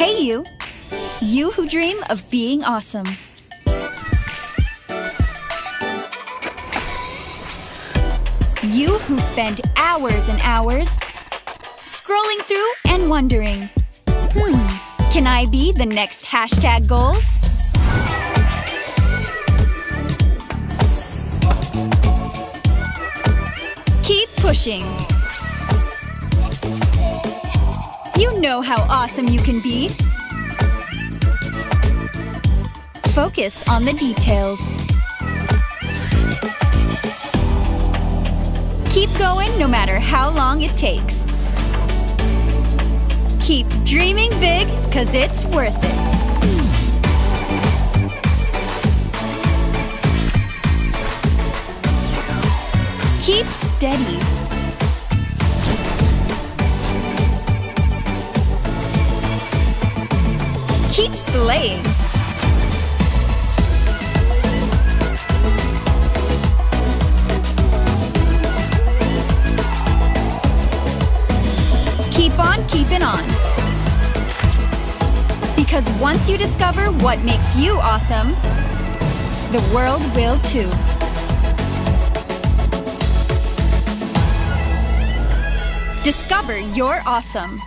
Hey, you! You who dream of being awesome. You who spend hours and hours scrolling through and wondering, hmm, can I be the next hashtag goals? Keep pushing. You know how awesome you can be. Focus on the details. Keep going no matter how long it takes. Keep dreaming big, cause it's worth it. Keep steady. Keep slaying. Keep on keeping on. Because once you discover what makes you awesome, the world will too. Discover you're awesome.